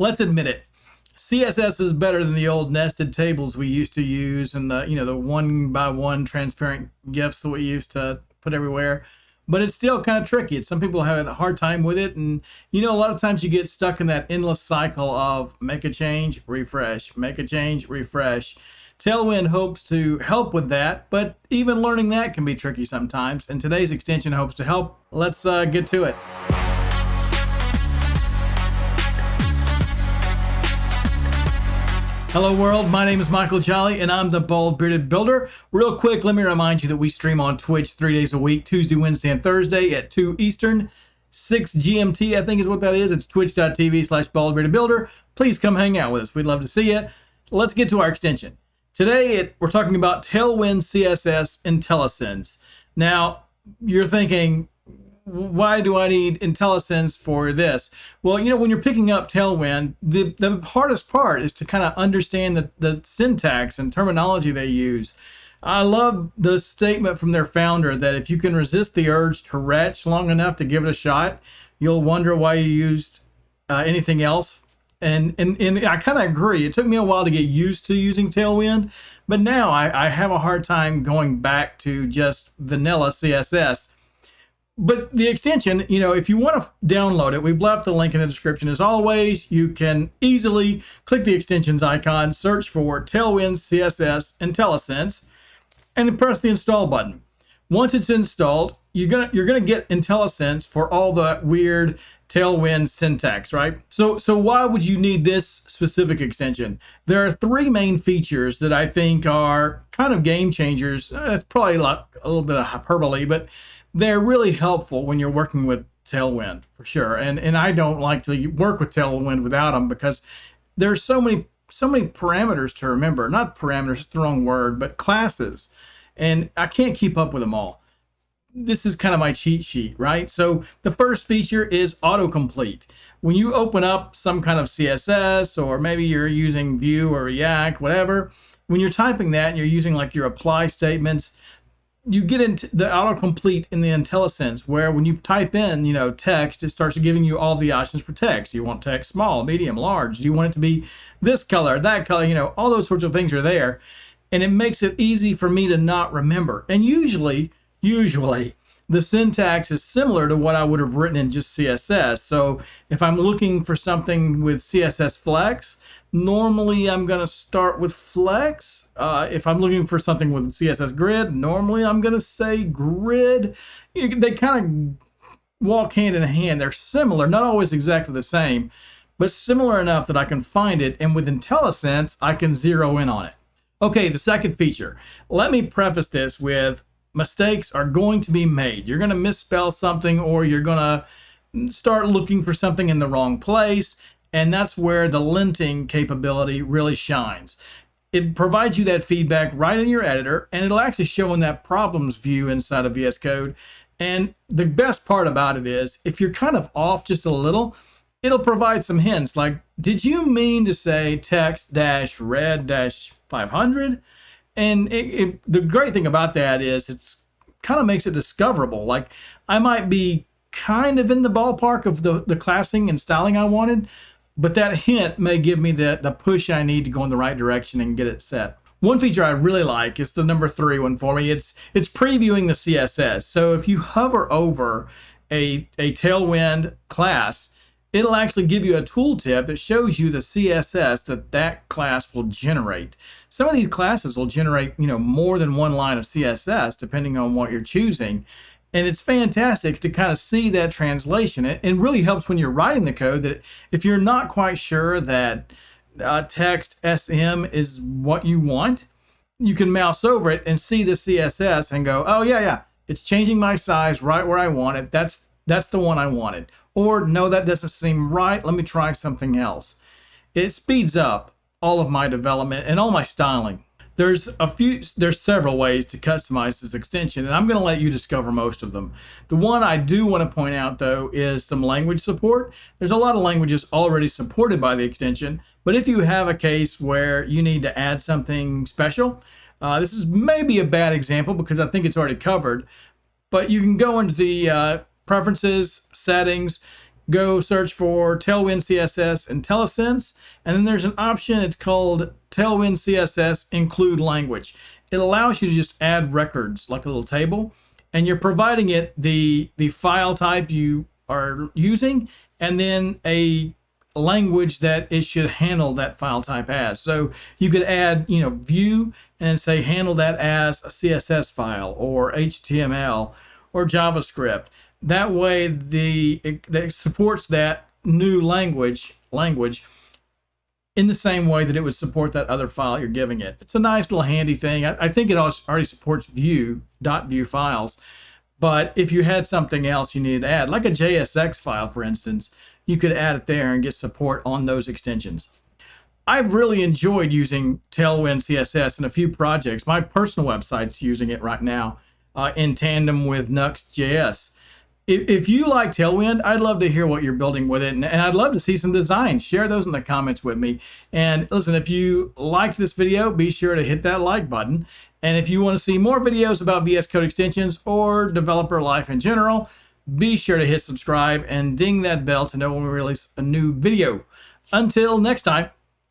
let's admit it. CSS is better than the old nested tables we used to use and the, you know, the one by one transparent GIFs that we used to put everywhere. But it's still kind of tricky. Some people have a hard time with it. And, you know, a lot of times you get stuck in that endless cycle of make a change, refresh, make a change, refresh. Tailwind hopes to help with that, but even learning that can be tricky sometimes. And today's extension hopes to help. Let's uh, get to it. Hello world, my name is Michael Jolly and I'm the Bald Bearded Builder. Real quick, let me remind you that we stream on Twitch three days a week, Tuesday, Wednesday, and Thursday at 2 Eastern, 6 GMT, I think is what that is. It's twitch.tv slash Builder. Please come hang out with us. We'd love to see you. Let's get to our extension. Today, it, we're talking about Tailwind CSS IntelliSense. Now, you're thinking, why do I need IntelliSense for this? Well, you know, when you're picking up Tailwind, the, the hardest part is to kind of understand the, the syntax and terminology they use. I love the statement from their founder that if you can resist the urge to retch long enough to give it a shot, you'll wonder why you used uh, anything else. And, and, and I kind of agree. It took me a while to get used to using Tailwind, but now I, I have a hard time going back to just vanilla CSS but the extension, you know, if you want to download it, we've left the link in the description as always. You can easily click the extensions icon, search for Tailwind CSS IntelliSense, and press the install button. Once it's installed, you're gonna you're gonna get IntelliSense for all the weird Tailwind syntax, right? So so why would you need this specific extension? There are three main features that I think are kind of game changers. Uh, That's probably like a little bit of hyperbole, but they're really helpful when you're working with Tailwind for sure. And and I don't like to work with Tailwind without them because there's so many so many parameters to remember. Not parameters, it's the wrong word, but classes. And I can't keep up with them all. This is kind of my cheat sheet, right? So the first feature is autocomplete. When you open up some kind of CSS or maybe you're using Vue or React, whatever, when you're typing that and you're using like your apply statements, you get into the autocomplete in the IntelliSense where when you type in, you know, text, it starts giving you all the options for text. Do you want text small, medium, large? Do you want it to be this color, that color? You know, all those sorts of things are there. And it makes it easy for me to not remember. And usually, usually, the syntax is similar to what I would have written in just CSS. So if I'm looking for something with CSS Flex, normally I'm going to start with Flex. Uh, if I'm looking for something with CSS Grid, normally I'm going to say Grid. You, they kind of walk hand in hand. They're similar, not always exactly the same, but similar enough that I can find it. And with IntelliSense, I can zero in on it. Okay, the second feature. Let me preface this with mistakes are going to be made. You're going to misspell something or you're going to start looking for something in the wrong place. And that's where the linting capability really shines. It provides you that feedback right in your editor, and it'll actually show in that problems view inside of VS Code. And the best part about it is, if you're kind of off just a little, it'll provide some hints like, did you mean to say text dash red dash 500? And it, it, the great thing about that is it's kind of makes it discoverable. Like I might be kind of in the ballpark of the, the classing and styling I wanted, but that hint may give me the, the push I need to go in the right direction and get it set. One feature I really like is the number three one for me. It's it's previewing the CSS. So if you hover over a, a Tailwind class, it'll actually give you a tooltip that shows you the CSS that that class will generate. Some of these classes will generate, you know, more than one line of CSS depending on what you're choosing. And it's fantastic to kind of see that translation. It, it really helps when you're writing the code that if you're not quite sure that uh, text SM is what you want, you can mouse over it and see the CSS and go, oh yeah, yeah, it's changing my size right where I want it. That's that's the one I wanted. Or no, that doesn't seem right. Let me try something else. It speeds up all of my development and all my styling. There's a few, there's several ways to customize this extension, and I'm going to let you discover most of them. The one I do want to point out, though, is some language support. There's a lot of languages already supported by the extension, but if you have a case where you need to add something special, uh, this is maybe a bad example because I think it's already covered, but you can go into the uh, preferences, settings, go search for Tailwind CSS IntelliSense, and then there's an option, it's called Tailwind CSS Include Language. It allows you to just add records, like a little table, and you're providing it the, the file type you are using, and then a language that it should handle that file type as. So you could add, you know, Vue and say handle that as a CSS file or HTML or JavaScript. That way, the it, it supports that new language language in the same way that it would support that other file you're giving it. It's a nice little handy thing. I, I think it already supports Vue dot vue files, but if you had something else you needed to add, like a JSX file, for instance, you could add it there and get support on those extensions. I've really enjoyed using Tailwind CSS in a few projects. My personal website's using it right now uh, in tandem with Nuxt.js. If, if you like Tailwind, I'd love to hear what you're building with it, and, and I'd love to see some designs. Share those in the comments with me. And listen, if you liked this video, be sure to hit that like button. And if you want to see more videos about VS Code extensions or developer life in general, be sure to hit subscribe and ding that bell to know when we release a new video. Until next time.